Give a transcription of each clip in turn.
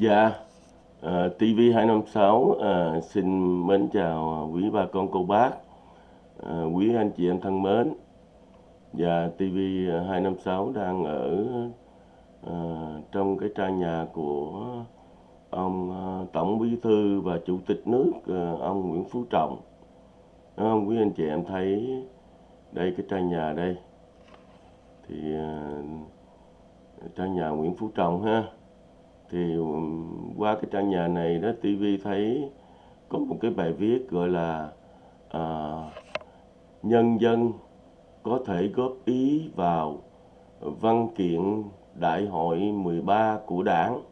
Dạ, à, TV256 à, xin mến chào quý bà con cô bác, à, quý anh chị em thân mến. Dạ, và TV256 đang ở à, trong cái trang nhà của ông à, Tổng Bí thư và Chủ tịch nước à, ông Nguyễn Phú Trọng. Đó, không, quý anh chị em thấy đây cái trang nhà đây. Thì à, trang nhà Nguyễn Phú Trọng ha thì um, qua cái trang nhà này đó TV thấy có một cái bài viết gọi là à, nhân dân có thể góp ý vào văn kiện đại hội 13 của đảng.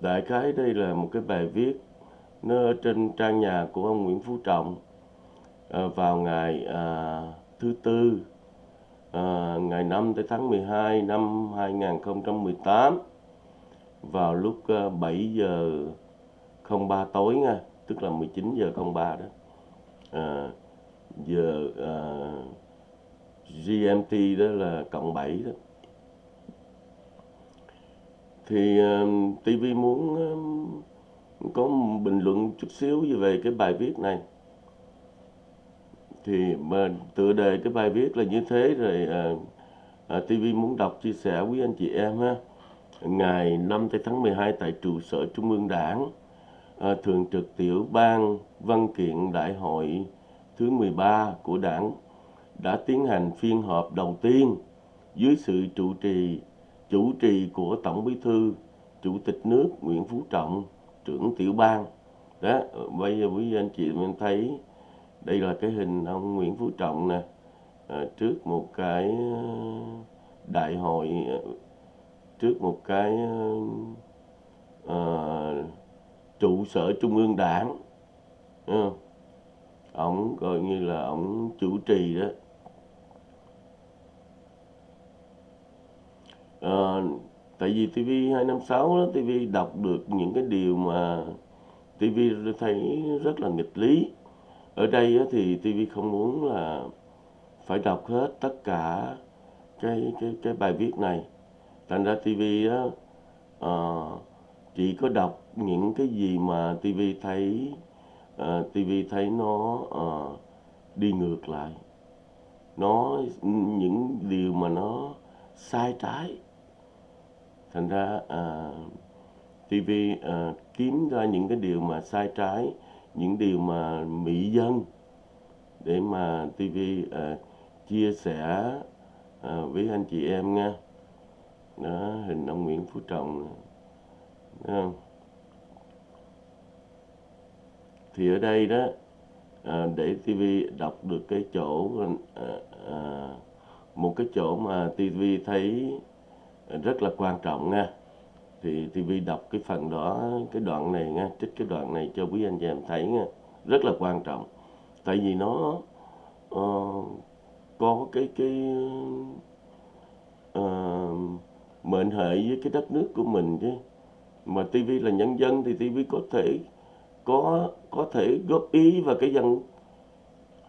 Đại khái đây là một cái bài viết nó ở trên trang nhà của ông Nguyễn Phú Trọng à, vào ngày à, thứ tư à, ngày 5 tới tháng 12 năm 2018 vào lúc ờ, 7 giờ 03 tối nha tức là 19 giờ 03 đó. À, giờ ờ, à, GMT đó là cộng 7 đó. Thì uh, TV muốn uh, có bình luận chút xíu về cái bài viết này. Thì mà tựa đề cái bài viết là như thế rồi uh, uh, TV muốn đọc chia sẻ với anh chị em ha ngày 5 tháng 12 tại trụ sở Trung ương Đảng, à, Thường trực Tiểu ban Văn kiện Đại hội thứ 13 của Đảng đã tiến hành phiên họp đầu tiên dưới sự trụ trì chủ trì của Tổng Bí thư Chủ tịch nước Nguyễn Phú Trọng, trưởng tiểu ban. Đó, ờ, bây giờ quý anh chị mình thấy đây là cái hình ông Nguyễn Phú Trọng nè, à, trước một cái đại hội trước một cái uh, trụ sở trung ương đảng ổng coi như là ổng chủ trì đó. À, tại vì TV 256 đó TV đọc được những cái điều mà TV thấy rất là nghịch lý. Ở đây thì TV không muốn là phải đọc hết tất cả cái cái cái bài viết này thành ra TV á uh, chỉ có đọc những cái gì mà TV thấy uh, ờ, TV thấy nó uh, đi ngược lại. Nó những điều mà nó sai trái. Thành ra ờ, uh, TV uh, kiếm ra những cái điều mà sai trái những điều mà mỹ dân để mà TV uh, chia sẻ uh, với anh chị em nha đó hình ông Nguyễn Phú Trọng không? thì ở đây đó à, để TV đọc được cái chỗ à, à, một cái chỗ mà TV thấy rất là quan trọng nha. Thì TV đọc cái phần đó cái đoạn này nha trích cái đoạn này cho quý anh chị em thấy nha. Rất là quan trọng. Tại vì nó uh, có cái cái uh, mệnh hệ với cái đất nước của mình chứ. Mà TV là nhân dân thì TV có thể có có thể góp ý vào cái dân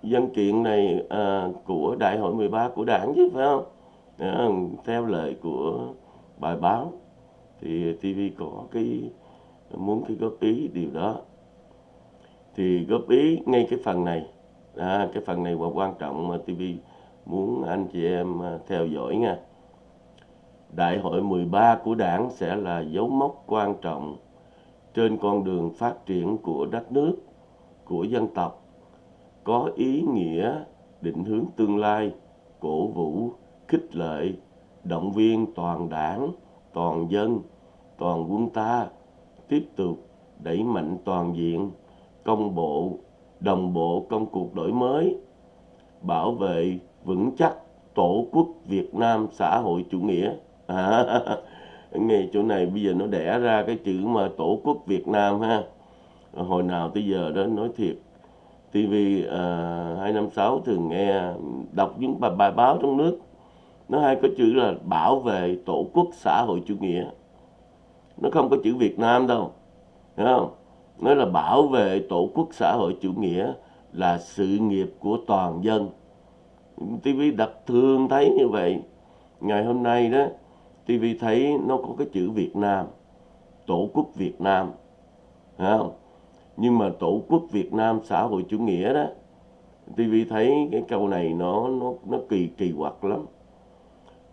dân kiện này à, của đại hội 13 của đảng chứ phải không? À, theo lời của bài báo thì TV có cái muốn cái góp ý điều đó. Thì góp ý ngay cái phần này à, cái phần này là quan trọng mà TV muốn anh chị em à, theo dõi nha. Đại hội 13 của Đảng sẽ là dấu mốc quan trọng trên con đường phát triển của đất nước, của dân tộc, có ý nghĩa định hướng tương lai, cổ vũ, khích lệ, động viên toàn đảng, toàn dân, toàn quân ta tiếp tục đẩy mạnh toàn diện, công bộ, đồng bộ công cuộc đổi mới, bảo vệ vững chắc Tổ quốc Việt Nam xã hội chủ nghĩa. à, nghe chỗ này bây giờ nó đẻ ra cái chữ mà tổ quốc Việt Nam ha. Hồi nào tới giờ đó nói thiệt. TV uh, 256 thường nghe đọc những bài, bài báo trong nước. Nó hay có chữ là bảo vệ tổ quốc xã hội chủ nghĩa. Nó không có chữ Việt Nam đâu hiểu không? Nó là bảo vệ tổ quốc xã hội chủ nghĩa là sự nghiệp của toàn dân. TV đặt thường thấy như vậy. Ngày hôm nay đó TV thấy nó có cái chữ Việt Nam, tổ quốc Việt Nam Thấy không? Nhưng mà tổ quốc Việt Nam xã hội chủ nghĩa đó TV thấy cái câu này nó nó nó kỳ kỳ quặc lắm.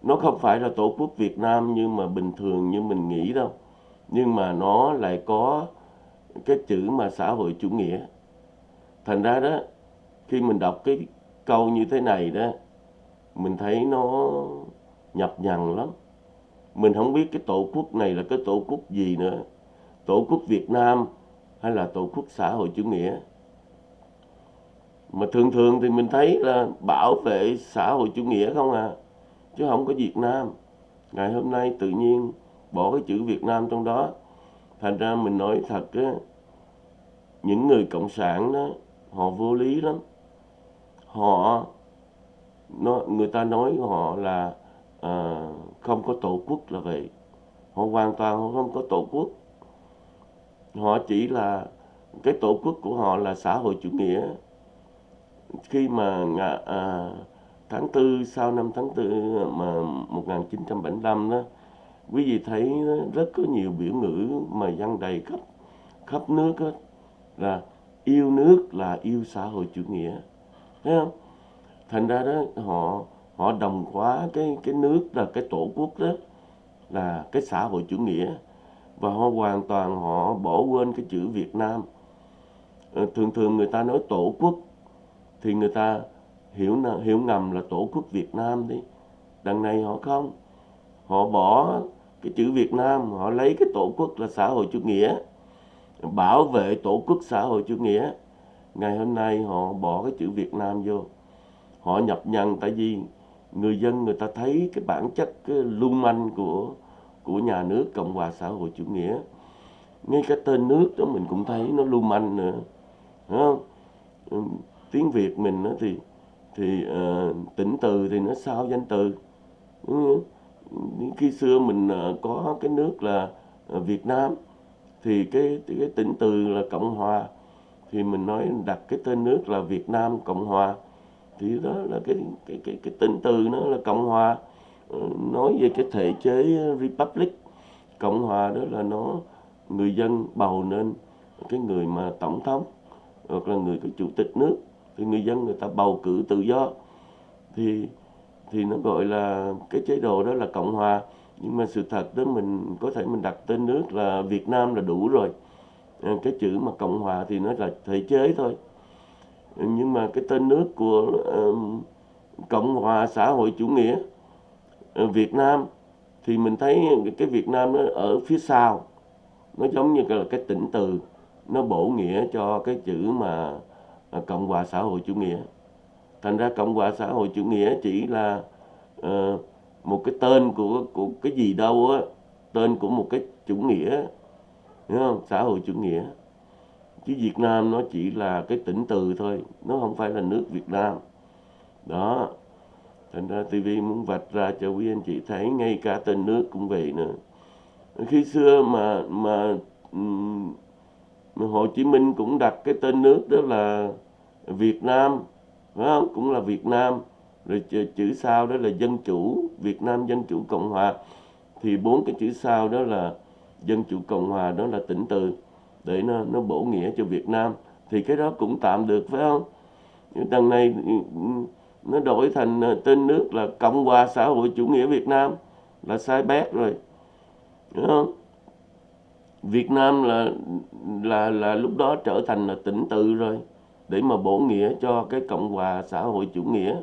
Nó không phải là tổ quốc Việt Nam như mà bình thường như mình nghĩ đâu, nhưng mà nó lại có cái chữ mà xã hội chủ nghĩa. Thành ra đó, khi mình đọc cái câu như thế này đó, mình thấy nó nhập nhằn lắm mình không biết cái tổ quốc này là cái tổ quốc gì nữa. Tổ quốc Việt Nam hay là tổ quốc xã hội chủ nghĩa? Mà thường thường thì mình thấy là bảo vệ xã hội chủ nghĩa không à chứ không có Việt Nam. Ngày hôm nay tự nhiên bỏ cái chữ Việt Nam trong đó. Thành ra mình nói thật á, những người cộng sản đó, họ vô lý lắm. Họ, nó, người ta nói họ là à, không có tổ quốc là vậy. Họ hoàn toàn họ không có tổ quốc. Họ chỉ là cái tổ quốc của họ là xã hội chủ nghĩa. Khi mà à, tháng tư sau năm tháng tư mà 1975 đó quý vị thấy rất có nhiều biểu ngữ mà dân đầy khắp khắp nước đó, là yêu nước là yêu xã hội chủ nghĩa. Thấy không? Thành ra đó họ họ đồng hóa cái cái nước là cái tổ quốc đó, là cái xã hội chủ nghĩa. Và họ hoàn toàn họ bỏ quên cái chữ Việt Nam. Ờ, thường thường người ta nói tổ quốc, thì người ta hiểu hiểu ngầm là tổ quốc Việt Nam đi. Đằng này họ không. Họ bỏ cái chữ Việt Nam, họ lấy cái tổ quốc là xã hội chủ nghĩa, bảo vệ tổ quốc xã hội chủ nghĩa. Ngày hôm nay họ bỏ cái chữ Việt Nam vô. Họ nhập nhằn tại vì người dân người ta thấy cái bản chất cái lưu manh của của nhà nước cộng hòa xã hội chủ nghĩa. Ngay cái tên nước đó mình cũng thấy nó lưu manh nữa Đúng không? Ừ, tiếng việt mình đó thì thì uh, tỉnh từ thì nó sao danh từ? Ừ. khi xưa mình uh, có cái nước là uh, Việt Nam thì cái cái tỉnh từ là Cộng hòa. Thì mình nói đặt cái tên nước là Việt Nam Cộng hòa thì đó là cái cái cái cái tên từ nó là Cộng hòa. Ờ, nói về cái thể chế Republic, Cộng hòa đó là nó, người dân bầu nên cái người mà tổng thống hoặc là người có chủ tịch nước, thì người dân người ta bầu cử tự do. Thì thì nó gọi là cái chế độ đó là cộng hòa. Nhưng mà sự thật đó mình, có thể mình đặt tên nước là Việt Nam là đủ rồi. Ờ, cái chữ mà cộng hòa thì nó là thể chế thôi nhưng mà cái tên nước của cộng hòa xã hội chủ nghĩa ờ, Việt Nam thì mình thấy cái Việt Nam nó ở phía sau. Nó giống như là cái tỉnh từ nó bổ nghĩa cho cái chữ mà à, cộng hòa xã hội chủ nghĩa. Thành ra cộng hòa xã hội chủ nghĩa chỉ là uh, một cái tên của của cái gì đâu á tên của một cái chủ nghĩa hiểu không? Xã hội chủ nghĩa chứ Việt Nam nó chỉ là cái tỉnh từ thôi nó không phải là nước Việt Nam. Đó thành ra TV muốn vạch ra cho quý anh chị thấy ngay cả tên nước cũng vậy nữa. Khi xưa mà mà Hồ Chí Minh cũng đặt cái tên nước đó là Việt Nam phải không? Cũng là Việt Nam. Rồi chữ, chữ sau đó là dân chủ Việt Nam dân chủ cộng hòa. Thì bốn cái chữ sau đó là dân chủ cộng hòa đó là tỉnh từ để nó nó bổ nghĩa cho Việt Nam thì cái đó cũng tạm được phải không? Đằng này ừ, ừ, nó đổi thành ờ, tên nước là Cộng hòa xã hội chủ nghĩa Việt Nam là sai bét rồi. Đúng không? Việt Nam là là là lúc đó trở thành là tỉnh tự rồi để mà bổ nghĩa cho cái Cộng hòa xã hội chủ nghĩa.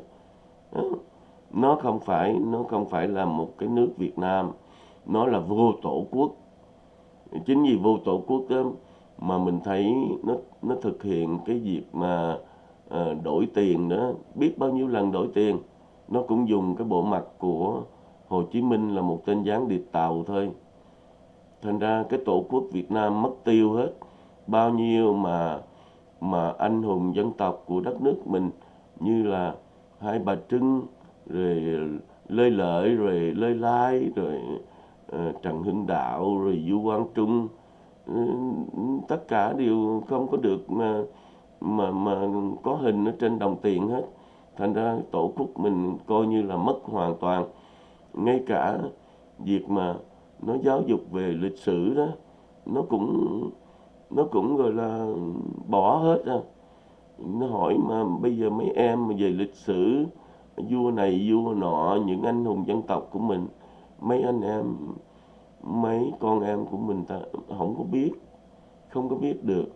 Nó không phải nó không phải là một cái nước Việt Nam nó là vô tổ quốc. Chính vì vô tổ quốc đó, mà mình thấy nó nó thực hiện cái việc mà à, đổi tiền đó. Biết bao nhiêu lần đổi tiền nó cũng dùng cái bộ mặt của Hồ Chí Minh là một tên gián điệp tàu thôi. Thành ra cái tổ quốc Việt Nam mất tiêu hết. Bao nhiêu mà mà anh hùng dân tộc của đất nước mình như là hai bà Trưng rồi Lê Lợi rồi Lê Lai rồi uh, Trần Hưng Đạo rồi Du Quang Trung uh, tất cả đều không có được mà mà mà có hình ở trên đồng tiền hết. Thành ra tổ quốc mình coi như là mất hoàn toàn. Ngay cả việc mà nó giáo dục về lịch sử đó, nó cũng nó cũng gọi là bỏ hết à. Nó hỏi mà bây giờ mấy em mà về lịch sử, vua này vua nọ, những anh hùng dân tộc của mình, mấy anh em mấy con em của mình ta không có biết không có biết được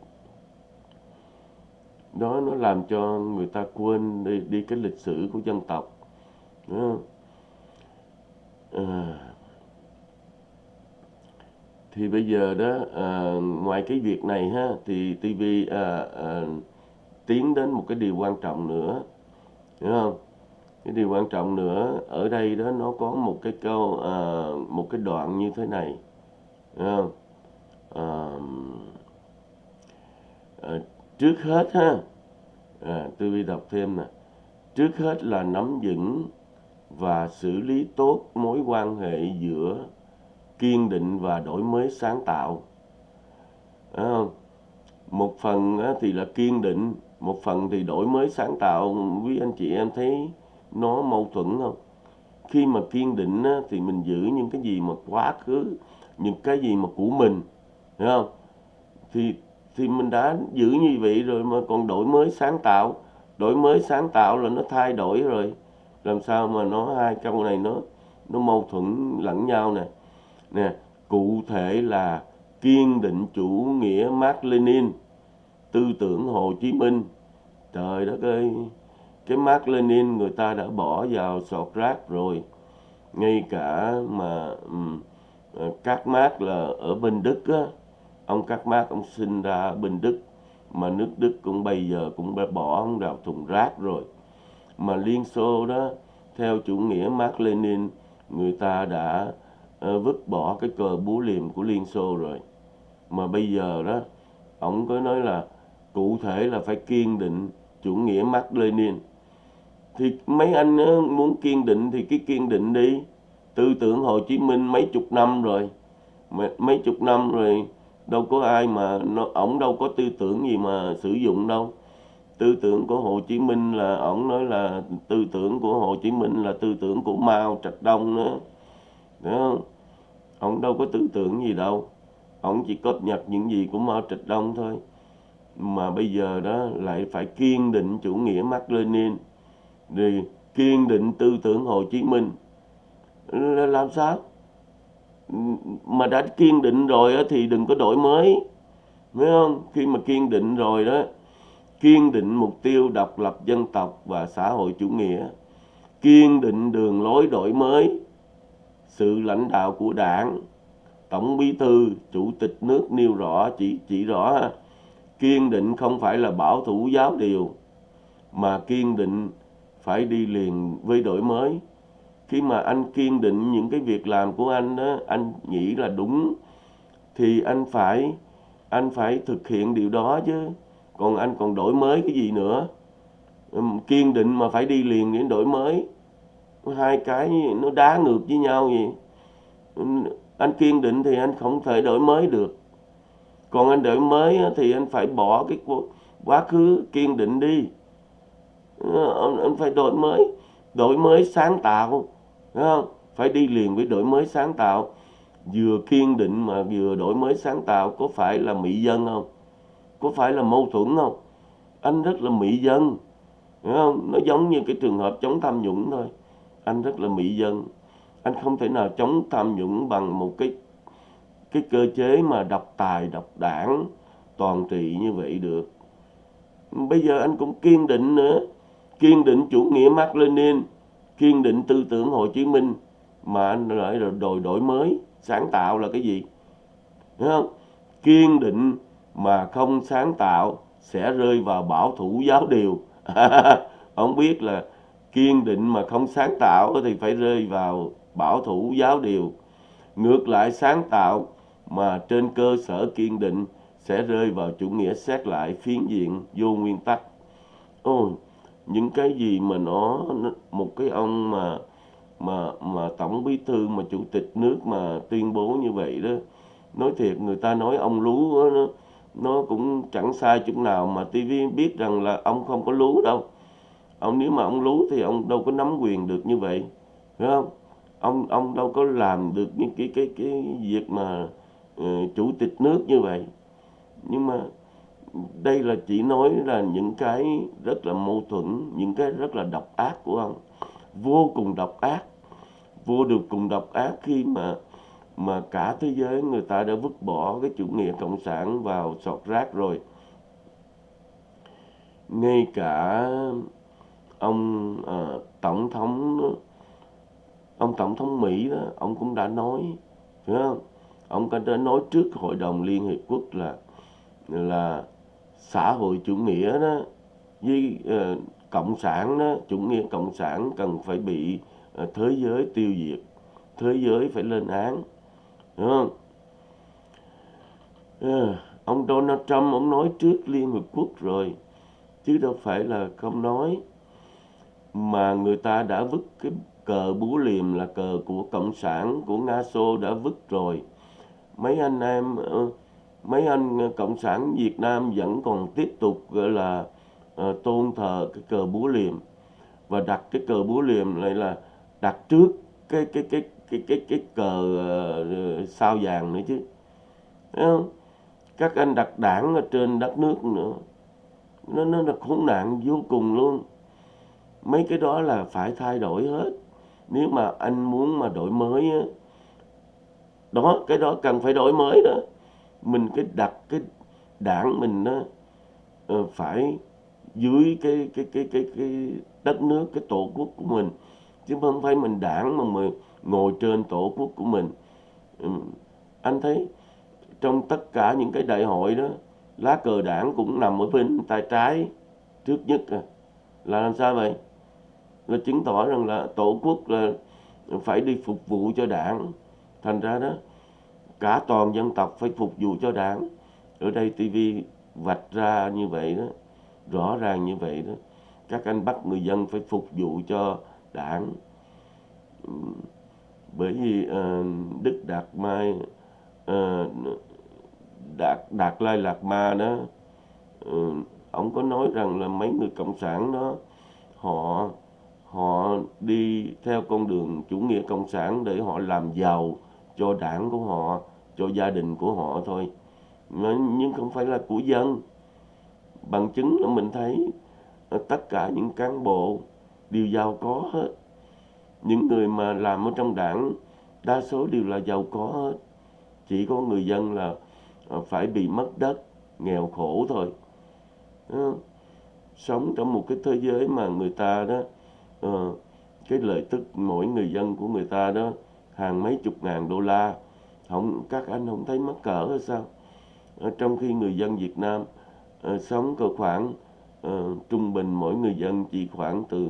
đó nó làm cho người ta quên đi, đi cái lịch sử của dân tộc Đúng không? À, thì bây giờ đó à, ngoài cái việc này ha thì TV à, à, tiến đến một cái điều quan trọng nữa đúng không cái điều quan trọng nữa ở đây đó nó có một cái câu à, một cái đoạn như thế này không? À, à, trước hết ha à, tôi đi đọc thêm nè. Trước hết là nắm vững và xử lý tốt mối quan hệ giữa kiên định và đổi mới sáng tạo. À, một phần thì là kiên định một phần thì đổi mới sáng tạo. Quý anh chị em thấy nó mâu thuẫn không? Khi mà kiên định thì mình giữ những cái gì mà quá khứ, những cái gì mà của mình, hiểu không? Thì thì mình đã giữ như vậy rồi mà còn đổi mới sáng tạo. Đổi mới sáng tạo là nó thay đổi rồi. Làm sao mà nó hai câu này nó nó mâu thuẫn lẫn nhau nè. Nè, cụ thể là kiên định chủ nghĩa Mark Lenin tư tưởng Hồ Chí Minh. Trời đất ơi! Cái Mark Lenin người ta đã bỏ vào sọt rác rồi. Ngay cả mà um, các Mark là ở bên Đức á. Ông các Mark ông sinh ra ở bên Đức mà nước Đức cũng bây giờ cũng đã bỏ ông vào thùng rác rồi. Mà Liên Xô đó theo chủ nghĩa Mark Lenin người ta đã uh, vứt bỏ cái cờ búa liềm của Liên Xô rồi. Mà bây giờ đó ông có nói là cụ thể là phải kiên định chủ nghĩa Mark Lenin thì mấy anh muốn kiên định thì cái kiên định đi. Tư tưởng Hồ Chí Minh mấy chục năm rồi. Mấy chục năm rồi, đâu có ai mà nó, ổng đâu có tư tưởng gì mà sử dụng đâu. Tư tưởng của Hồ Chí Minh là, ổng nói là tư tưởng của Hồ Chí Minh là tư tưởng của Mao Trạch Đông nữa. Đúng không? Ổng đâu có tư tưởng gì đâu. Ổng chỉ cập nhật những gì của Mao Trạch Đông thôi. Mà bây giờ đó lại phải kiên định chủ nghĩa Mark Lenin thì kiên định tư tưởng Hồ Chí Minh. Làm sao? Mà đã kiên định rồi thì đừng có đổi mới. Phải không? Khi mà kiên định rồi đó, kiên định mục tiêu độc lập dân tộc và xã hội chủ nghĩa, kiên định đường lối đổi mới, sự lãnh đạo của đảng, tổng bí thư, chủ tịch nước nêu rõ, chỉ chỉ rõ kiên định không phải là bảo thủ giáo điều, mà kiên định phải đi liền với đổi mới. Khi mà anh kiên định những cái việc làm của anh đó anh nghĩ là đúng, thì anh phải anh phải thực hiện điều đó chứ. Còn anh còn đổi mới cái gì nữa? Kiên định mà phải đi liền đến đổi mới. Hai cái nó đá ngược với nhau vậy. Anh kiên định thì anh không thể đổi mới được. Còn anh đổi mới thì anh phải bỏ cái quá khứ kiên định đi anh phải đổi mới đổi mới sáng tạo Đúng không? Phải đi liền với đổi mới sáng tạo. Vừa kiên định mà vừa đổi mới sáng tạo có phải là mỹ dân không? Có phải là mâu thuẫn không? Anh rất là mỹ dân. Đúng không? Nó giống như cái trường hợp chống tham nhũng thôi. Anh rất là mỹ dân. Anh không thể nào chống tham nhũng bằng một cái cái cơ chế mà độc tài, độc đảng, toàn trị như vậy được. Bây giờ anh cũng kiên định nữa. Kiên định chủ nghĩa Mark Lenin, kiên định tư tưởng Hồ Chí Minh mà anh lại rồi đổi đổi mới, sáng tạo là cái gì? Đúng không? Kiên định mà không sáng tạo sẽ rơi vào bảo thủ giáo điều. Ông biết là kiên định mà không sáng tạo thì phải rơi vào bảo thủ giáo điều. Ngược lại, sáng tạo mà trên cơ sở kiên định sẽ rơi vào chủ nghĩa xét lại phiến diện vô nguyên tắc. Ôi những cái gì mà nó một cái ông mà mà mà tổng bí thư mà chủ tịch nước mà tuyên bố như vậy đó nói thiệt người ta nói ông lú đó, nó nó cũng chẳng sai chút nào mà TV biết rằng là ông không có lú đâu. Ông nếu mà ông lú thì ông đâu có nắm quyền được như vậy phải không? Ông ông đâu có làm được những cái cái cái việc mà uh, chủ tịch nước như vậy. Nhưng mà đây là chỉ nói là những cái rất là mâu thuẫn những cái rất là độc ác của ông. Vô cùng độc ác vô được cùng độc ác khi mà mà cả thế giới người ta đã vứt bỏ cái chủ nghĩa cộng sản vào sọt rác rồi. Ngay cả ông à, tổng thống ông tổng thống Mỹ đó ông cũng đã nói phải không? Ông đã nói trước hội đồng liên hiệp quốc là là xã hội chủ nghĩa đó với uh, cộng sản đó chủ nghĩa cộng sản cần phải bị uh, thế giới tiêu diệt thế giới phải lên án đúng không? Uh, ông Donald Trump ông nói trước Liên Hợp Quốc rồi chứ đâu phải là không nói. Mà người ta đã vứt cái cờ búa liềm là cờ của cộng sản của nga xô đã vứt rồi. Mấy anh em uh, mấy anh ờ, cộng sản Việt Nam vẫn còn tiếp tục gọi là uh, tôn thờ cái cờ búa liềm. Và đặt cái cờ búa liềm lại là đặt trước cái cái cái cái cái cái cờ uh, sao vàng nữa chứ. Thấy không? các anh đặt đảng ở trên đất nước nữa nó nó là khốn nạn vô cùng luôn. Mấy cái đó là phải thay đổi hết. Nếu mà anh muốn mà đổi mới đó cái đó cần phải đổi mới đó mình cái đặt cái đảng mình nó uh, phải dưới cái cái cái cái cái đất nước cái tổ quốc của mình. Chứ không phải mình đảng mà mình ngồi trên tổ quốc của mình. Ừ, anh thấy trong tất cả những cái đại hội đó lá cờ đảng cũng nằm ở bên tay trái trước nhất à. là làm sao vậy? Là chứng tỏ rằng là tổ quốc là phải đi phục vụ cho đảng. Thành ra đó cả toàn dân tộc phải phục vụ cho đảng. Ở đây TV vạch ra như vậy đó rõ ràng như vậy đó. Các anh bắt người dân phải phục vụ cho đảng. Bởi vì uh, Đức Đạt Mai uh, Đạt Đạt Lai Lạt Ma đó uh, ông có nói rằng là mấy người cộng sản đó họ họ đi theo con đường chủ nghĩa cộng sản để họ làm giàu cho đảng của họ, cho gia đình của họ thôi. Nhưng không phải là của dân. Bằng chứng là mình thấy tất cả những cán bộ đều giàu có hết. Những người mà làm ở trong đảng, đa số đều là giàu có hết. Chỉ có người dân là ờ, phải bị mất đất, nghèo khổ thôi. Ờ, sống trong một cái thế giới mà người ta đó ờ, cái lợi tức mỗi người dân của người ta đó hàng mấy chục ngàn đô la. Không các anh không thấy mắc cỡ hay sao? Ở trong khi người dân Việt Nam uh, sống cơ khoảng uh, trung bình mỗi người dân chỉ khoảng từ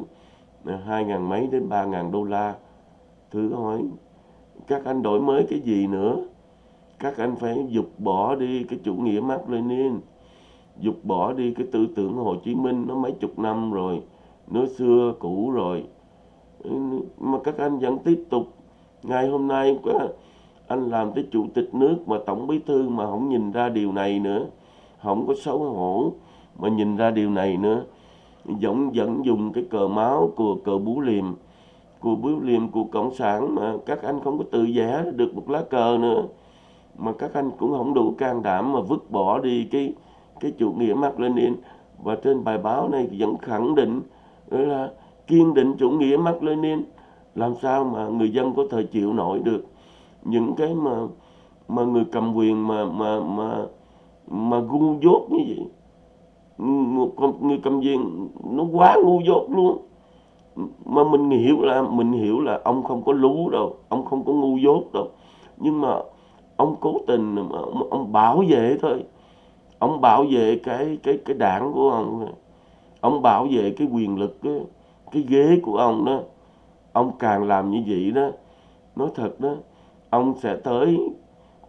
ờ, hai ngàn mấy đến ba ngàn đô la. Thử hỏi các anh đổi mới cái gì nữa? Các anh phải dục bỏ đi cái chủ nghĩa Mark Lenin dục bỏ đi cái tư tưởng Hồ Chí Minh nó mấy chục năm rồi nó xưa cũ rồi. Mà các anh vẫn tiếp tục ngày hôm nay anh làm tới chủ tịch nước mà tổng bí thư mà không nhìn ra điều này nữa. Không có xấu hổ mà nhìn ra điều này nữa. Vẫn vẫn dùng cái cờ máu của cờ bú liềm, của bú liềm của cộng sản mà các anh không có tự vẽ được một lá cờ nữa. Mà các anh cũng không đủ can đảm mà vứt bỏ đi cái cái chủ nghĩa Mark Lenin và trên bài báo này vẫn khẳng định là kiên định chủ nghĩa Mark Lenin làm sao mà người dân có thể chịu nổi được những cái mà mà người cầm quyền mà mà mà mà ngu dốt như vậy? Một người cầm quyền nó quá ngu dốt luôn. Mà mình hiểu là mình hiểu là ông không có lú đâu ông không có ngu dốt đâu. Nhưng mà ông cố tình ông, ông bảo vệ thôi. Ông bảo vệ cái cái cái đảng của ông ông bảo vệ cái quyền lực cái, cái ghế của ông đó ông càng làm như vậy đó, nói thật đó, ông sẽ tới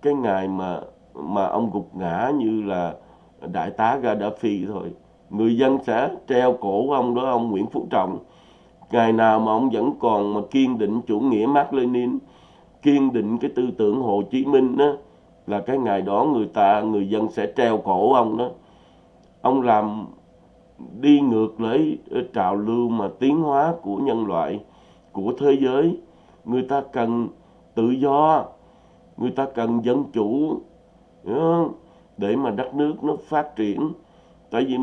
cái ngày mà mà ông gục ngã như là đại tá Gaddafi thôi. Người dân sẽ treo cổ ông đó, ông Nguyễn Phú Trọng. Ngày nào mà ông vẫn còn mà kiên định chủ nghĩa Mark Lenin, kiên định cái tư tưởng Hồ Chí Minh đó, là cái ngày đó người ta, người dân sẽ treo cổ ông đó. Ông làm đi ngược lấy trào lưu mà tiến hóa của nhân loại của thế giới. Người ta cần tự do người ta cần dân chủ để mà đất nước nó phát triển. Tại vì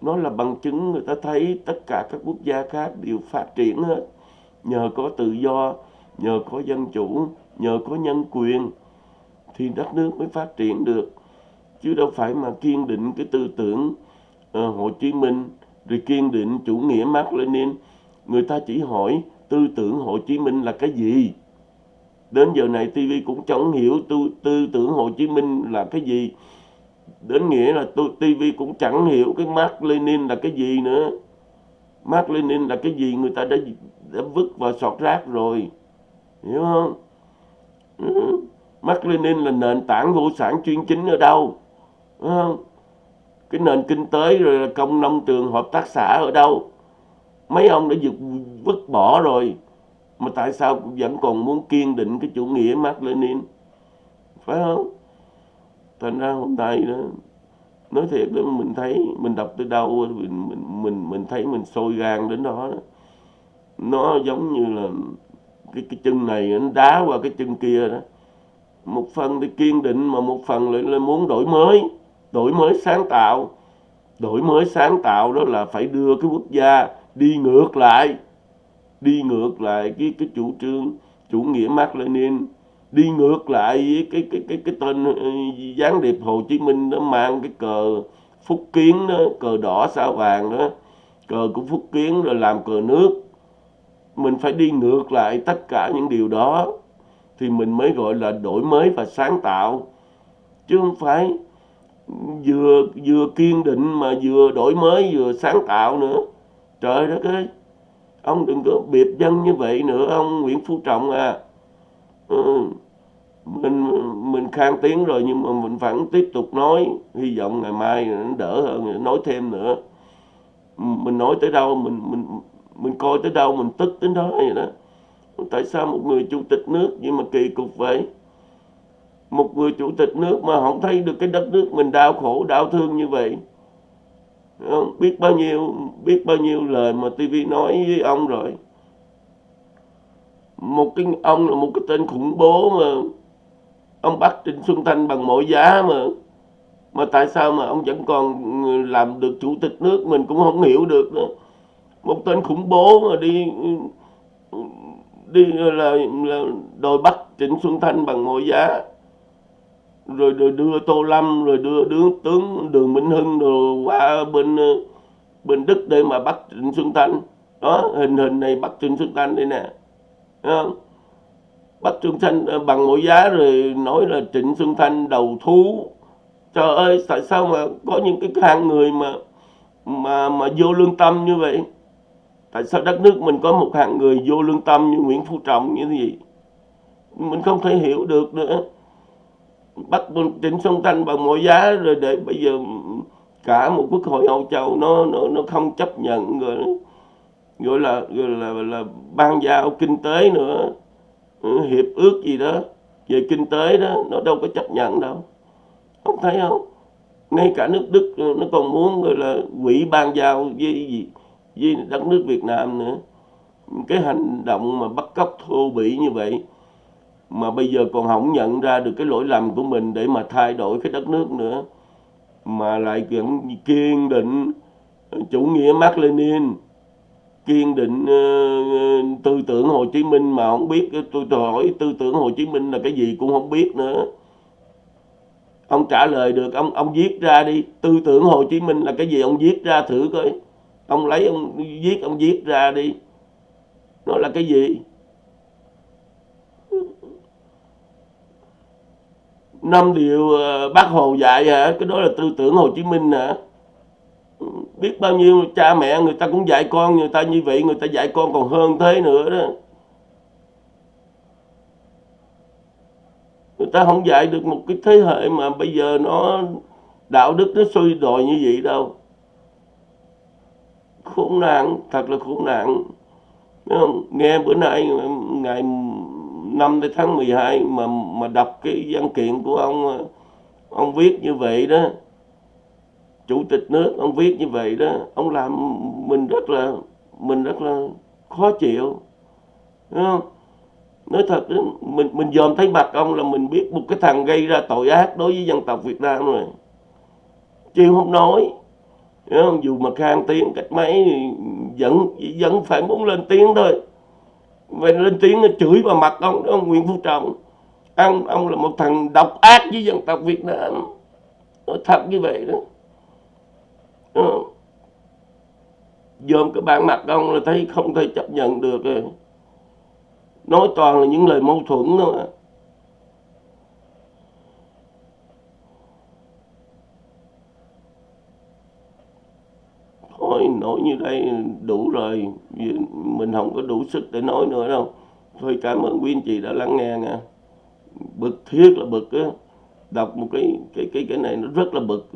nó là bằng chứng người ta thấy tất cả các quốc gia khác đều phát triển hết. Nhờ có tự do nhờ có dân chủ nhờ có nhân quyền thì đất nước mới phát triển được. Chứ đâu phải mà kiên định cái tư tưởng uh, Hồ Chí Minh rồi kiên định chủ nghĩa Mark Lenin. Người ta chỉ hỏi tư tưởng Hồ Chí Minh là cái gì? Đến giờ này TV cũng chẳng hiểu tư, tư tưởng Hồ Chí Minh là cái gì. Đến nghĩa là tôi TV cũng chẳng hiểu cái Mark Lenin là cái gì nữa. Mark Lenin là cái gì? Người ta đã, đã vứt vào sọt rác rồi. Hiểu không? Ừ. Mark Lenin là nền tảng vô sản chuyên chính ở đâu? Hiểu không? Cái nền kinh tế rồi là công nông trường hợp tác xã ở đâu? Mấy ông đã vứt, vứt bỏ rồi. Mà tại sao vẫn còn muốn kiên định cái chủ nghĩa Mark Lenin? Phải không? Thành ra hôm nay đó nói thiệt đó mình thấy mình đọc tới đâu mình mình mình, mình thấy mình sôi gan đến đó, đó nó giống như là cái cái chân này nó đá qua cái chân kia đó. Một phần thì kiên định mà một phần lại là muốn đổi mới đổi mới sáng tạo. Đổi mới sáng tạo đó là phải đưa cái quốc gia đi ngược lại đi ngược lại cái cái chủ trương, chủ nghĩa Mark Lenin, đi ngược lại với cái cái cái cái tên ờ, gián điệp Hồ Chí Minh nó mang cái cờ phúc kiến đó, cờ đỏ sao vàng đó, cờ của phúc kiến rồi làm cờ nước. Mình phải đi ngược lại tất cả những điều đó thì mình mới gọi là đổi mới và sáng tạo, chứ không phải vừa vừa kiên định mà vừa đổi mới, vừa sáng tạo nữa. Trời đất ơi! Ông đừng có biệt dân như vậy nữa, ông Nguyễn Phú Trọng à. Ừ. mình mình khang tiếng rồi nhưng mà mình vẫn tiếp tục nói. Hy vọng ngày mai nó đỡ hơn, nói thêm nữa. Mình nói tới đâu, mình mình mình coi tới đâu, mình tức đến đó vậy đó. Tại sao một người chủ tịch nước nhưng mà kỳ cục vậy? Một người chủ tịch nước mà không thấy được cái đất nước mình đau khổ, đau thương như vậy không? biết bao nhiêu biết bao nhiêu lời mà tivi nói với ông rồi một cái ông là một cái tên khủng bố mà ông bắt Trịnh Xuân Thanh bằng mọi giá mà mà tại sao mà ông vẫn còn làm được chủ tịch nước mình cũng không hiểu được nữa một tên khủng bố mà đi đi là, là đòi bắt Trịnh Xuân Thanh bằng mọi giá rồi, rồi đưa Tô Lâm rồi đưa đưa tướng Đường Minh Hưng rồi qua bên ờ, bên Đức để mà bắt Trịnh Xuân Thanh. Đó hình hình này bắt Trịnh Xuân Thanh đây nè. Không? bắt Trịnh Thanh ờ, bằng mọi giá rồi nói là Trịnh Xuân Thanh đầu thú. Trời ơi tại sao mà có những cái hạng người mà mà mà vô lương tâm như vậy? Tại sao đất nước mình có một hạng người vô lương tâm như Nguyễn Phú Trọng như thế gì mình không thể hiểu được nữa bắt Trịnh Xuân Thanh bằng mọi giá rồi để bây giờ cả một quốc hội Âu Châu nó nó nó không chấp nhận rồi gọi là gọi là, là, là ban giao kinh tế nữa ừ, hiệp ước gì đó về kinh tế đó nó đâu có chấp nhận đâu. Không thấy không? Ngay cả nước Đức nó còn muốn gọi là quỹ ban giao với gì với đất nước Việt Nam nữa. Cái hành động mà bắt cóc thô bỉ như vậy mà bây giờ còn không nhận ra được cái lỗi lầm của mình để mà thay đổi cái đất nước nữa. Mà lại vẫn kiên định ờ, chủ nghĩa Mark Lenin kiên định uh, tư tưởng Hồ Chí Minh mà không biết. Tôi hỏi tư tưởng Hồ Chí Minh là cái gì cũng không biết nữa. Ông trả lời được ông ông viết ra đi. Tư tưởng Hồ Chí Minh là cái gì ông viết ra thử coi. Ông lấy ông viết ông viết ra đi. Nó là cái gì? Năm điều ờ, bác hồ dạy hả? Cái đó là tư tưởng hồ chí minh hả? Ừ, biết bao nhiêu cha mẹ người ta cũng dạy con, người ta như vậy, người ta dạy con còn hơn thế nữa đó. Người ta không dạy được một cái thế hệ mà bây giờ nó, đạo đức nó suy đồi như vậy đâu. Khốn nạn, thật là khốn nạn. Nghe bữa nay, ngày 5 tháng 12 mà mà đọc cái văn kiện của ông ông viết như vậy đó chủ tịch nước ông viết như vậy đó ông làm mình rất là mình rất là khó chịu đúng không? Nói thật đó, mình mình dòm thấy mặt ông là mình biết một cái thằng gây ra tội ác đối với dân tộc Việt Nam rồi. Chứ không nói không? dù mà khang tiếng cách mấy vẫn vẫn phải muốn lên tiếng thôi về lên tiếng nó chửi vào mặt ông, đó, ông Nguyễn Phú Trọng. Ông ông là một thằng độc ác với dân tộc Việt Nam. Nói thật như vậy đó. Ờ. dòm cái bản mặt ông là thấy không thể chấp nhận được rồi. Nói toàn là những lời mâu thuẫn thôi mà. thôi nói như đây ừ, đủ rồi. Vì mình không có đủ sức để nói nữa đâu. Thôi, cảm ơn quý anh chị đã lắng nghe nha. Bực thiết là bực á. Đọc một cái cái cái cái này nó rất là bực.